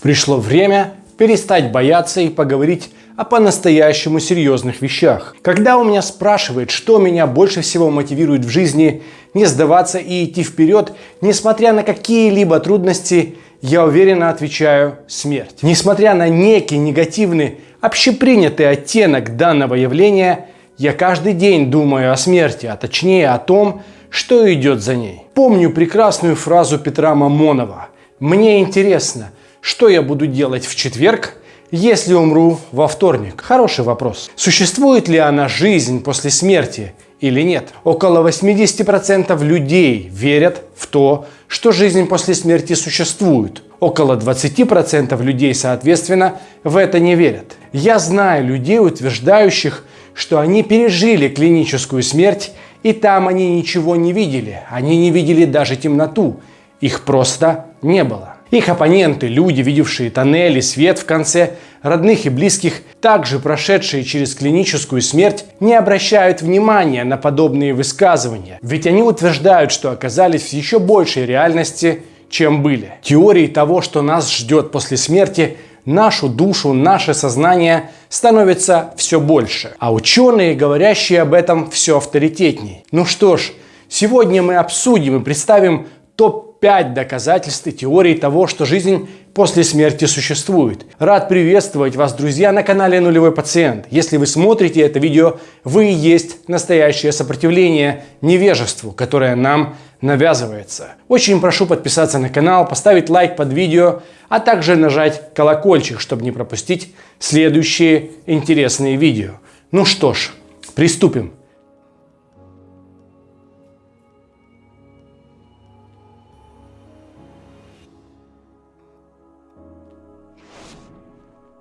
Пришло время перестать бояться и поговорить о по-настоящему серьезных вещах. Когда у меня спрашивают, что меня больше всего мотивирует в жизни не сдаваться и идти вперед, несмотря на какие-либо трудности, я уверенно отвечаю смерть. Несмотря на некий негативный, общепринятый оттенок данного явления, я каждый день думаю о смерти, а точнее о том, что идет за ней. Помню прекрасную фразу Петра Мамонова. Мне интересно, что я буду делать в четверг, если умру во вторник? Хороший вопрос. Существует ли она жизнь после смерти или нет? Около 80% людей верят в то, что жизнь после смерти существует. Около 20% людей, соответственно, в это не верят. Я знаю людей, утверждающих, что они пережили клиническую смерть, и там они ничего не видели. Они не видели даже темноту. Их просто не было. Их оппоненты, люди, видевшие тоннели, свет в конце, родных и близких, также прошедшие через клиническую смерть, не обращают внимания на подобные высказывания, ведь они утверждают, что оказались в еще большей реальности, чем были. Теории того, что нас ждет после смерти, нашу душу, наше сознание становится все больше. А ученые, говорящие об этом, все авторитетнее. Ну что ж, сегодня мы обсудим и представим топ Пять доказательств и теорий того, что жизнь после смерти существует. Рад приветствовать вас, друзья, на канале Нулевой Пациент. Если вы смотрите это видео, вы и есть настоящее сопротивление невежеству, которое нам навязывается. Очень прошу подписаться на канал, поставить лайк под видео, а также нажать колокольчик, чтобы не пропустить следующие интересные видео. Ну что ж, приступим.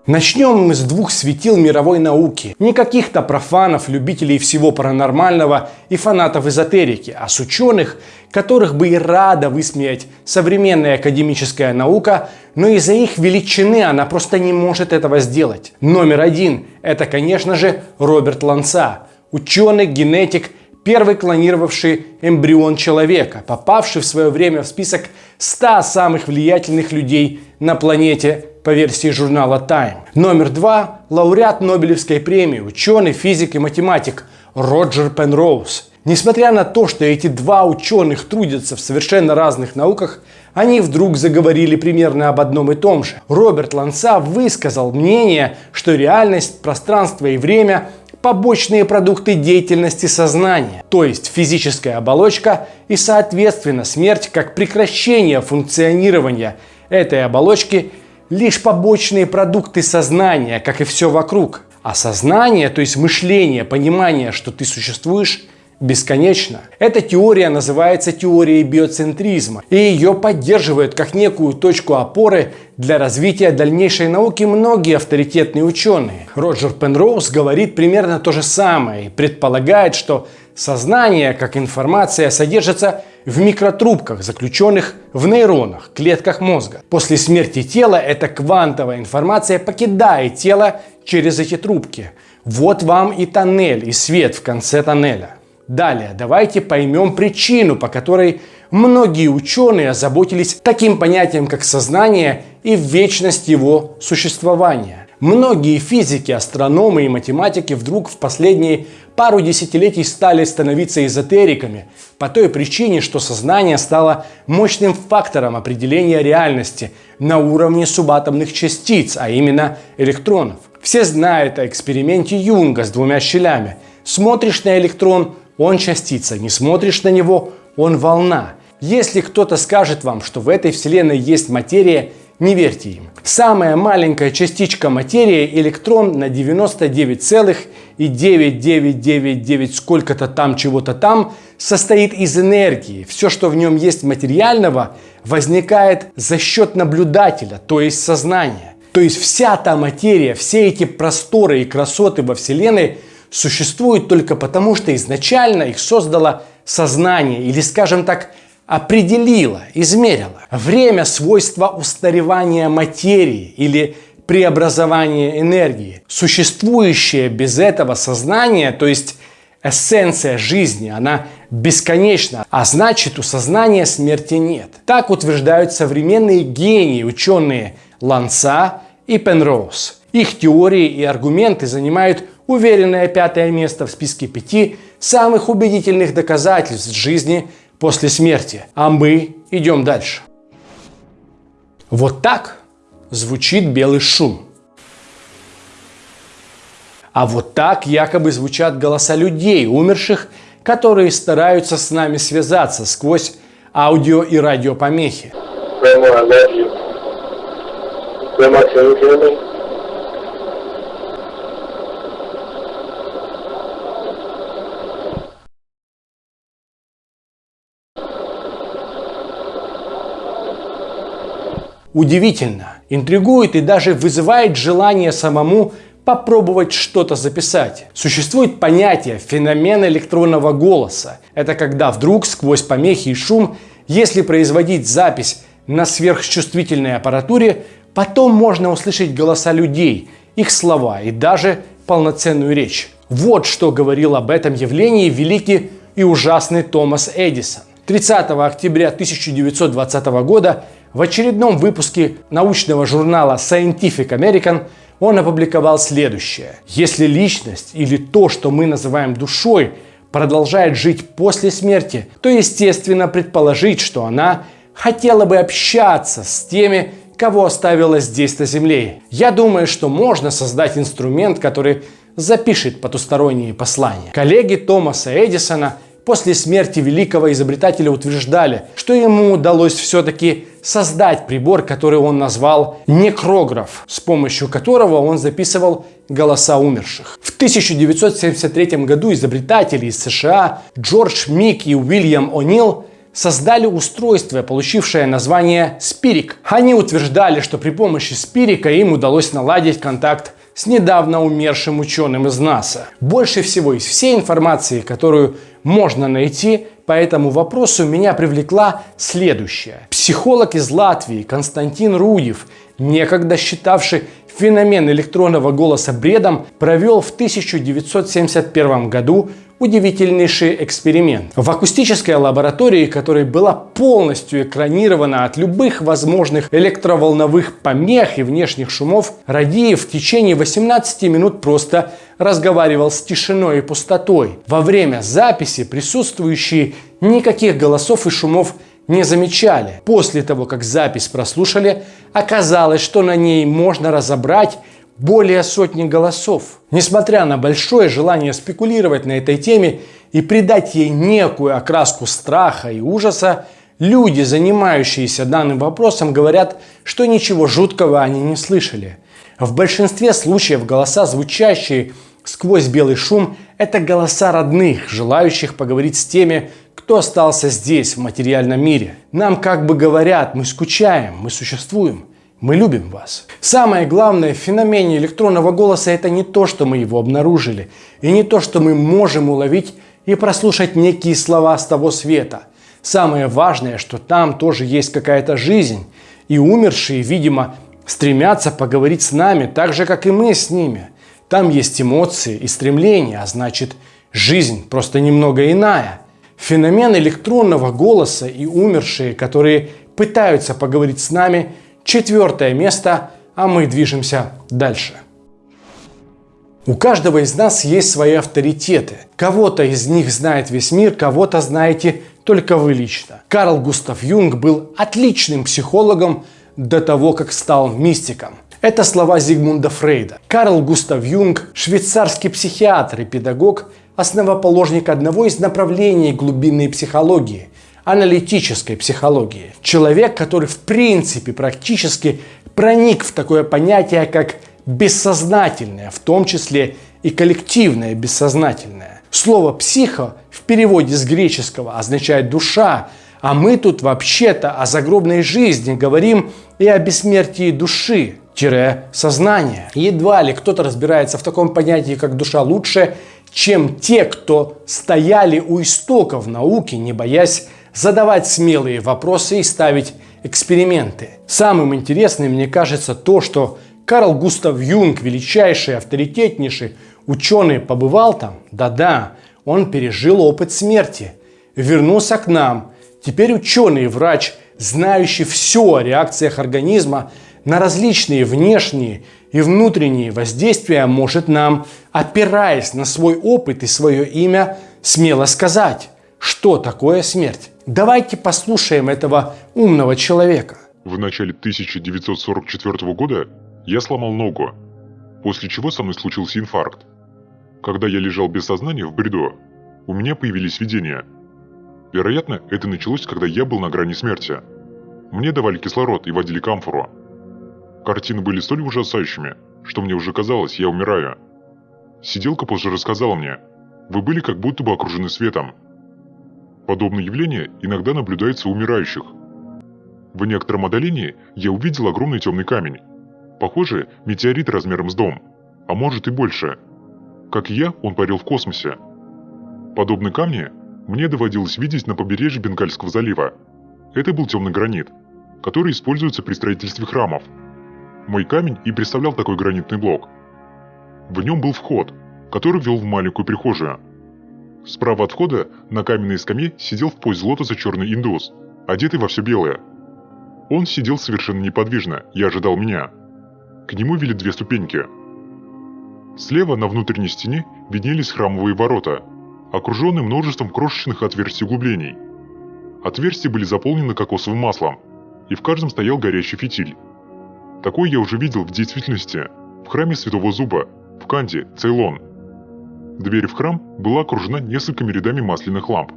Начнем мы с двух светил мировой науки. Не каких-то профанов, любителей всего паранормального и фанатов эзотерики, а с ученых, которых бы и рада высмеять современная академическая наука, но из-за их величины она просто не может этого сделать. Номер один – это, конечно же, Роберт Ланца, ученый, генетик, первый клонировавший эмбрион человека, попавший в свое время в список 100 самых влиятельных людей на планете по версии журнала Time. Номер два – лауреат Нобелевской премии, ученый, физик и математик Роджер Пенроуз. Несмотря на то, что эти два ученых трудятся в совершенно разных науках, они вдруг заговорили примерно об одном и том же. Роберт Ланса высказал мнение, что реальность, пространство и время – побочные продукты деятельности сознания, то есть физическая оболочка и, соответственно, смерть как прекращение функционирования этой оболочки – лишь побочные продукты сознания, как и все вокруг. А сознание, то есть мышление, понимание, что ты существуешь, бесконечно. Эта теория называется теорией биоцентризма, и ее поддерживают как некую точку опоры для развития дальнейшей науки многие авторитетные ученые. Роджер Пенроуз говорит примерно то же самое и предполагает, что сознание, как информация, содержится в микротрубках, заключенных в нейронах, клетках мозга. После смерти тела эта квантовая информация покидает тело через эти трубки. Вот вам и тоннель, и свет в конце тоннеля. Далее, давайте поймем причину, по которой многие ученые озаботились таким понятием, как сознание и вечность его существования. Многие физики, астрономы и математики вдруг в последние пару десятилетий стали становиться эзотериками по той причине, что сознание стало мощным фактором определения реальности на уровне субатомных частиц, а именно электронов. Все знают о эксперименте Юнга с двумя щелями. Смотришь на электрон – он частица, не смотришь на него, он волна. Если кто-то скажет вам, что в этой вселенной есть материя, не верьте им. Самая маленькая частичка материи, электрон на 99,9999 сколько-то там, чего-то там, состоит из энергии. Все, что в нем есть материального, возникает за счет наблюдателя, то есть сознания. То есть вся та материя, все эти просторы и красоты во Вселенной существуют только потому, что изначально их создало сознание или, скажем так, определило, измерило. Время – свойства устаревания материи или преобразования энергии. Существующее без этого сознание, то есть эссенция жизни, она бесконечна, а значит у сознания смерти нет. Так утверждают современные гении, ученые Ланца и Пенроуз. Их теории и аргументы занимают уверенное пятое место в списке пяти самых убедительных доказательств жизни после смерти. А мы идем дальше. Вот так звучит белый шум. А вот так якобы звучат голоса людей, умерших, которые стараются с нами связаться сквозь аудио и радиопомехи. Удивительно, интригует и даже вызывает желание самому попробовать что-то записать. Существует понятие феномен электронного голоса. Это когда вдруг сквозь помехи и шум, если производить запись на сверхчувствительной аппаратуре, потом можно услышать голоса людей, их слова и даже полноценную речь. Вот что говорил об этом явлении великий и ужасный Томас Эдисон. 30 октября 1920 года в очередном выпуске научного журнала Scientific American он опубликовал следующее. Если личность или то, что мы называем душой, продолжает жить после смерти, то естественно предположить, что она хотела бы общаться с теми, кого оставила здесь на Земле. Я думаю, что можно создать инструмент, который запишет потусторонние послания. Коллеги Томаса Эдисона после смерти великого изобретателя утверждали, что ему удалось все-таки создать прибор, который он назвал некрограф, с помощью которого он записывал голоса умерших. В 1973 году изобретатели из США Джордж Мик и Уильям О'Нил создали устройство, получившее название Спирик. Они утверждали, что при помощи Спирика им удалось наладить контакт с недавно умершим ученым из НАСА. Больше всего из всей информации, которую можно найти по этому вопросу, меня привлекла следующая. Психолог из Латвии Константин Руев, некогда считавший феномен электронного голоса бредом, провел в 1971 году удивительнейший эксперимент. В акустической лаборатории, которая была полностью экранирована от любых возможных электроволновых помех и внешних шумов, Радиев в течение 18 минут просто разговаривал с тишиной и пустотой. Во время записи присутствующие никаких голосов и шумов не замечали. После того, как запись прослушали, оказалось, что на ней можно разобрать более сотни голосов. Несмотря на большое желание спекулировать на этой теме и придать ей некую окраску страха и ужаса, люди, занимающиеся данным вопросом, говорят, что ничего жуткого они не слышали. В большинстве случаев голоса, звучащие сквозь белый шум, это голоса родных, желающих поговорить с теми, кто остался здесь, в материальном мире. Нам как бы говорят, мы скучаем, мы существуем. Мы любим вас. Самое главное в феномене электронного голоса это не то, что мы его обнаружили, и не то, что мы можем уловить и прослушать некие слова с того света. Самое важное, что там тоже есть какая-то жизнь, и умершие, видимо, стремятся поговорить с нами, так же, как и мы с ними. Там есть эмоции и стремления, а значит, жизнь просто немного иная. Феномен электронного голоса и умершие, которые пытаются поговорить с нами – Четвертое место, а мы движемся дальше. У каждого из нас есть свои авторитеты. Кого-то из них знает весь мир, кого-то знаете только вы лично. Карл Густав Юнг был отличным психологом до того, как стал мистиком. Это слова Зигмунда Фрейда. Карл Густав Юнг – швейцарский психиатр и педагог, основоположник одного из направлений глубинной психологии аналитической психологии. Человек, который в принципе практически проник в такое понятие, как бессознательное, в том числе и коллективное бессознательное. Слово «психо» в переводе с греческого означает «душа», а мы тут вообще-то о загробной жизни говорим и о бессмертии души, сознания. Едва ли кто-то разбирается в таком понятии, как душа лучше, чем те, кто стояли у истоков науки, не боясь задавать смелые вопросы и ставить эксперименты. Самым интересным мне кажется то, что Карл Густав Юнг, величайший, авторитетнейший ученый, побывал там. Да-да, он пережил опыт смерти, вернулся к нам. Теперь ученый, врач, знающий все о реакциях организма на различные внешние и внутренние воздействия может нам, опираясь на свой опыт и свое имя, смело сказать, что такое смерть. Давайте послушаем этого умного человека. В начале 1944 года я сломал ногу, после чего со мной случился инфаркт. Когда я лежал без сознания в бреду, у меня появились видения. Вероятно, это началось, когда я был на грани смерти. Мне давали кислород и водили камфору. Картины были столь ужасающими, что мне уже казалось, я умираю. Сиделка позже рассказала мне, вы были как будто бы окружены светом. Подобное явление иногда наблюдается у умирающих. В некотором отдалении я увидел огромный темный камень. Похоже, метеорит размером с дом, а может и больше. Как и я, он парил в космосе. Подобные камни мне доводилось видеть на побережье Бенгальского залива. Это был темный гранит, который используется при строительстве храмов – мой камень и представлял такой гранитный блок. В нем был вход, который вел в маленькую прихожую. Справа от входа на каменной скамье сидел в позе лотоса черный индус, одетый во все белое. Он сидел совершенно неподвижно и ожидал меня. К нему вели две ступеньки. Слева на внутренней стене виднелись храмовые ворота, окруженные множеством крошечных отверстий углублений. Отверстия были заполнены кокосовым маслом, и в каждом стоял горящий фитиль. Такой я уже видел в действительности в храме Святого Зуба, в Канде, Цейлон. Дверь в храм была окружена несколькими рядами масляных ламп.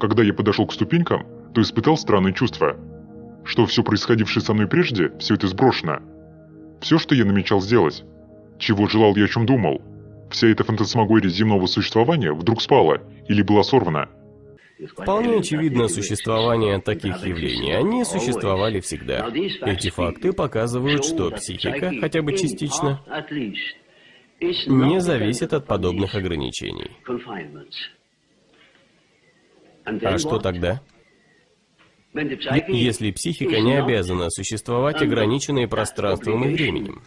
Когда я подошел к ступенькам, то испытал странное чувство, что все происходившее со мной прежде, все это сброшено. Все, что я намечал сделать, чего желал я о чем думал, вся эта фантасмагория земного существования вдруг спала или была сорвана – Вполне очевидно существование таких явлений. Они существовали всегда. Эти факты показывают, что психика, хотя бы частично, не зависит от подобных ограничений. А что тогда? Если психика не обязана существовать ограниченной пространством и временем.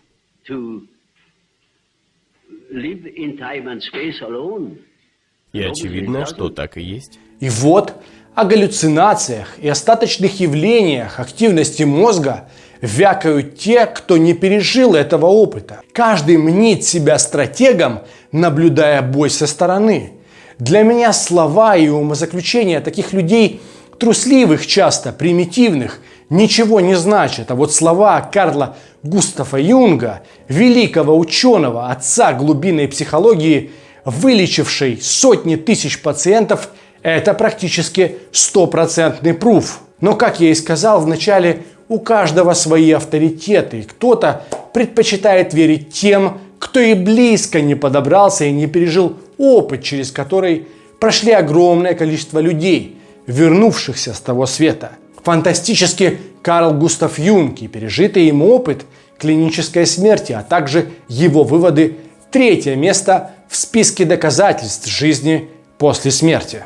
И очевидно, что так и есть. И вот о галлюцинациях и остаточных явлениях активности мозга вякают те, кто не пережил этого опыта. Каждый мнит себя стратегом, наблюдая бой со стороны. Для меня слова и умозаключения таких людей, трусливых часто, примитивных, ничего не значат. А вот слова Карла Густава Юнга, великого ученого, отца глубинной психологии, вылечивший сотни тысяч пациентов, это практически стопроцентный пруф. Но, как я и сказал в начале, у каждого свои авторитеты. Кто-то предпочитает верить тем, кто и близко не подобрался и не пережил опыт, через который прошли огромное количество людей, вернувшихся с того света. Фантастически Карл Густав Юнг и пережитый им опыт клинической смерти, а также его выводы третье место в списке доказательств жизни после смерти.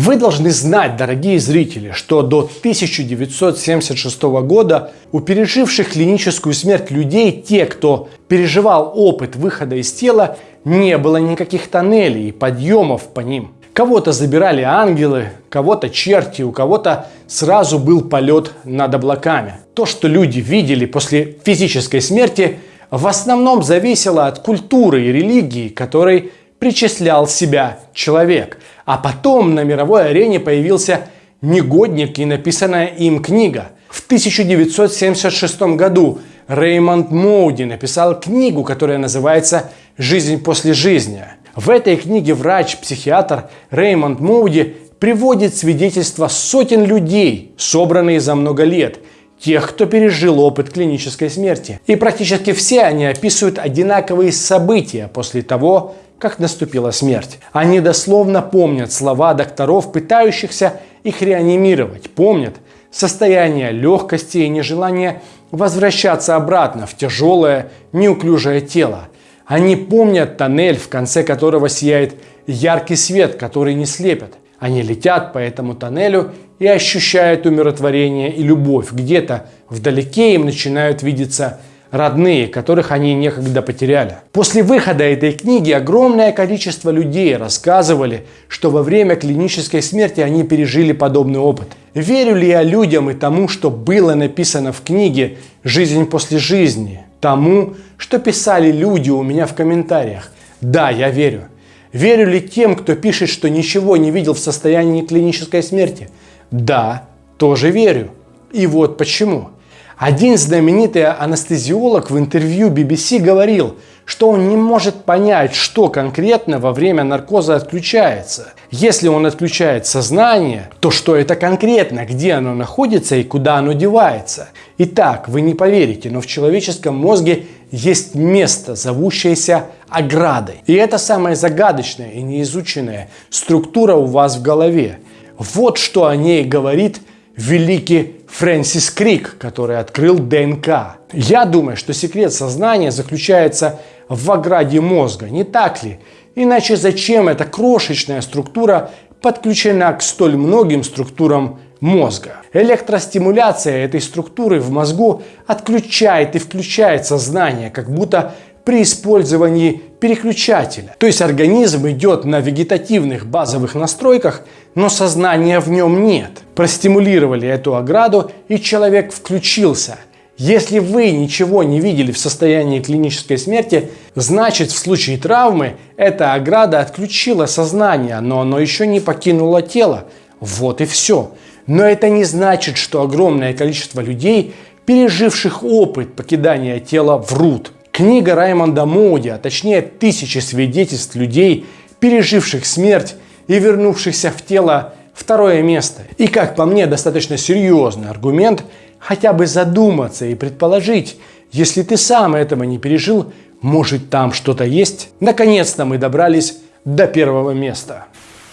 Вы должны знать, дорогие зрители, что до 1976 года у переживших клиническую смерть людей, те, кто переживал опыт выхода из тела, не было никаких тоннелей и подъемов по ним. Кого-то забирали ангелы, кого-то черти, у кого-то сразу был полет над облаками. То, что люди видели после физической смерти, в основном зависело от культуры и религии, которой причислял себя человек. А потом на мировой арене появился негодник и написанная им книга. В 1976 году Реймонд Моуди написал книгу, которая называется «Жизнь после жизни». В этой книге врач-психиатр Реймонд Моуди приводит свидетельства сотен людей, собранные за много лет, тех, кто пережил опыт клинической смерти. И практически все они описывают одинаковые события после того, как наступила смерть. Они дословно помнят слова докторов, пытающихся их реанимировать, помнят состояние легкости и нежелание возвращаться обратно в тяжелое, неуклюжее тело. Они помнят тоннель, в конце которого сияет яркий свет, который не слепит. Они летят по этому тоннелю и ощущают умиротворение и любовь. Где-то вдалеке им начинают видеться родные, которых они некогда потеряли. После выхода этой книги огромное количество людей рассказывали, что во время клинической смерти они пережили подобный опыт. Верю ли я людям и тому, что было написано в книге «Жизнь после жизни», тому, что писали люди у меня в комментариях? Да, я верю. Верю ли тем, кто пишет, что ничего не видел в состоянии клинической смерти? Да, тоже верю. И вот почему. Один знаменитый анестезиолог в интервью BBC говорил, что он не может понять, что конкретно во время наркоза отключается. Если он отключает сознание, то что это конкретно, где оно находится и куда оно девается. Итак, вы не поверите, но в человеческом мозге есть место, зовущееся оградой. И это самая загадочная и неизученная структура у вас в голове. Вот что о ней говорит великий Фрэнсис Крик, который открыл ДНК. Я думаю, что секрет сознания заключается в ограде мозга, не так ли? Иначе зачем эта крошечная структура подключена к столь многим структурам мозга? Электростимуляция этой структуры в мозгу отключает и включает сознание, как будто при использовании переключателя. То есть организм идет на вегетативных базовых настройках, но сознания в нем нет. Простимулировали эту ограду и человек включился. Если вы ничего не видели в состоянии клинической смерти, значит в случае травмы эта ограда отключила сознание, но оно еще не покинуло тело. Вот и все. Но это не значит, что огромное количество людей, переживших опыт покидания тела, врут. Книга Раймонда Моуди, а точнее тысячи свидетельств людей, переживших смерть и вернувшихся в тело, второе место. И как по мне достаточно серьезный аргумент хотя бы задуматься и предположить, если ты сам этого не пережил, может там что-то есть? Наконец-то мы добрались до первого места.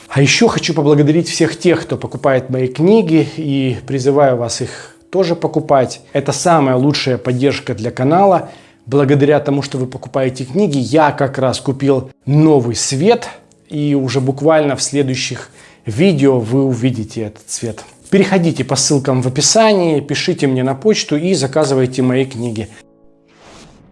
А еще хочу поблагодарить всех тех, кто покупает мои книги и призываю вас их тоже покупать. Это самая лучшая поддержка для канала – благодаря тому, что вы покупаете книги, я как раз купил новый свет. И уже буквально в следующих видео вы увидите этот цвет. Переходите по ссылкам в описании, пишите мне на почту и заказывайте мои книги.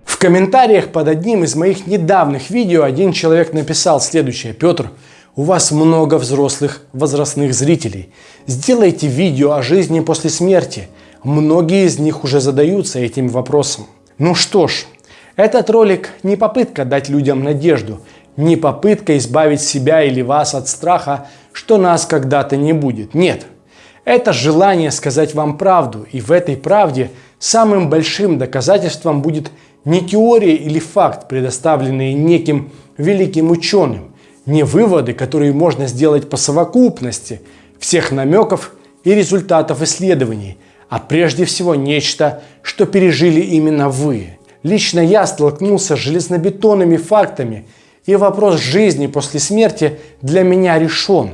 В комментариях под одним из моих недавних видео один человек написал следующее. Петр, у вас много взрослых возрастных зрителей. Сделайте видео о жизни после смерти. Многие из них уже задаются этим вопросом. Ну что ж, этот ролик не попытка дать людям надежду, не попытка избавить себя или вас от страха, что нас когда-то не будет. Нет, это желание сказать вам правду, и в этой правде самым большим доказательством будет не теория или факт, предоставленные неким великим ученым, не выводы, которые можно сделать по совокупности всех намеков и результатов исследований – а прежде всего нечто, что пережили именно вы. Лично я столкнулся с железнобетонными фактами, и вопрос жизни после смерти для меня решен.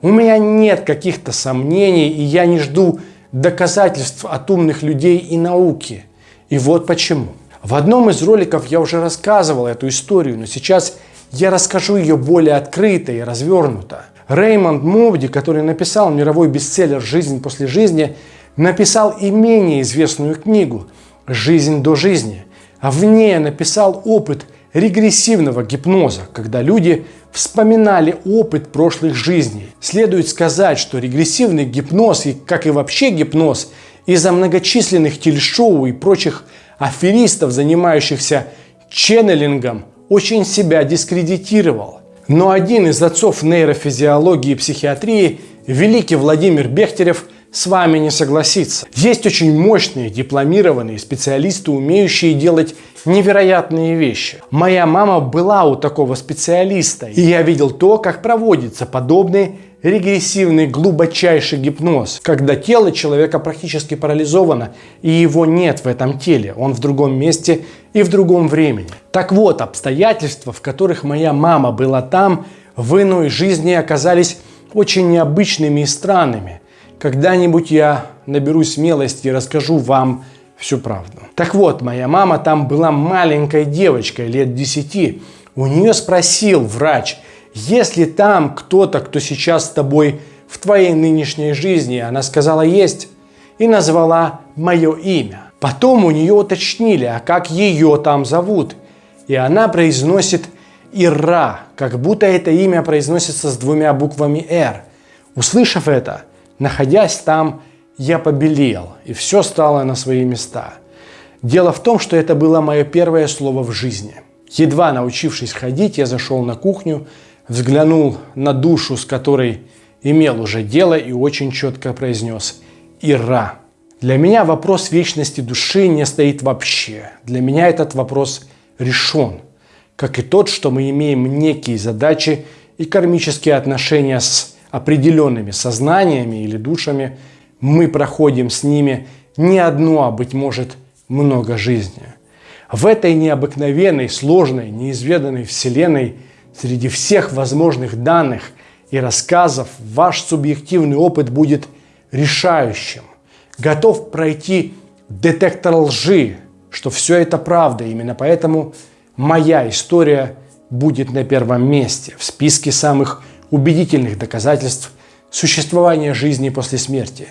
У меня нет каких-то сомнений, и я не жду доказательств от умных людей и науки. И вот почему. В одном из роликов я уже рассказывал эту историю, но сейчас я расскажу ее более открыто и развернуто. Реймонд Мовди, который написал мировой бестселлер «Жизнь после жизни», написал и менее известную книгу «Жизнь до жизни», а в ней написал опыт регрессивного гипноза, когда люди вспоминали опыт прошлых жизней. Следует сказать, что регрессивный гипноз, и как и вообще гипноз, из-за многочисленных телешоу и прочих аферистов, занимающихся ченнелингом, очень себя дискредитировал. Но один из отцов нейрофизиологии и психиатрии, великий Владимир Бехтерев, с вами не согласится. Есть очень мощные дипломированные специалисты, умеющие делать невероятные вещи. Моя мама была у такого специалиста, и я видел то, как проводится подобный регрессивный глубочайший гипноз, когда тело человека практически парализовано, и его нет в этом теле, он в другом месте и в другом времени. Так вот, обстоятельства, в которых моя мама была там, в иной жизни оказались очень необычными и странными. Когда-нибудь я наберусь смелости и расскажу вам всю правду. Так вот, моя мама там была маленькой девочкой, лет 10. У нее спросил врач, есть ли там кто-то, кто сейчас с тобой в твоей нынешней жизни? Она сказала, есть. И назвала мое имя. Потом у нее уточнили, а как ее там зовут? И она произносит Ира, как будто это имя произносится с двумя буквами «Р». Услышав это, Находясь там, я побелел, и все стало на свои места. Дело в том, что это было мое первое слово в жизни. Едва научившись ходить, я зашел на кухню, взглянул на душу, с которой имел уже дело, и очень четко произнес «Ира». Для меня вопрос вечности души не стоит вообще. Для меня этот вопрос решен, как и тот, что мы имеем некие задачи и кармические отношения с определенными сознаниями или душами, мы проходим с ними не одну, а быть может много жизни. В этой необыкновенной, сложной, неизведанной вселенной среди всех возможных данных и рассказов ваш субъективный опыт будет решающим. Готов пройти детектор лжи, что все это правда. Именно поэтому моя история будет на первом месте в списке самых убедительных доказательств существования жизни после смерти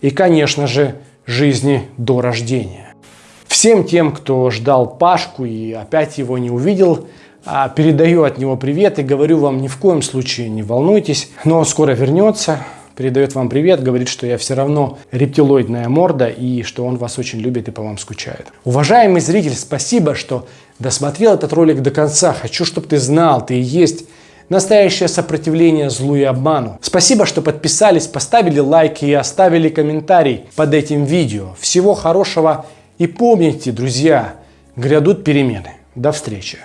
и, конечно же, жизни до рождения. Всем тем, кто ждал Пашку и опять его не увидел, а, передаю от него привет и говорю вам ни в коем случае не волнуйтесь, но он скоро вернется, передает вам привет, говорит, что я все равно рептилоидная морда и что он вас очень любит и по вам скучает. Уважаемый зритель, спасибо, что досмотрел этот ролик до конца. Хочу, чтобы ты знал, ты и есть настоящее сопротивление злу и обману. Спасибо, что подписались, поставили лайк и оставили комментарий под этим видео. Всего хорошего и помните, друзья, грядут перемены. До встречи.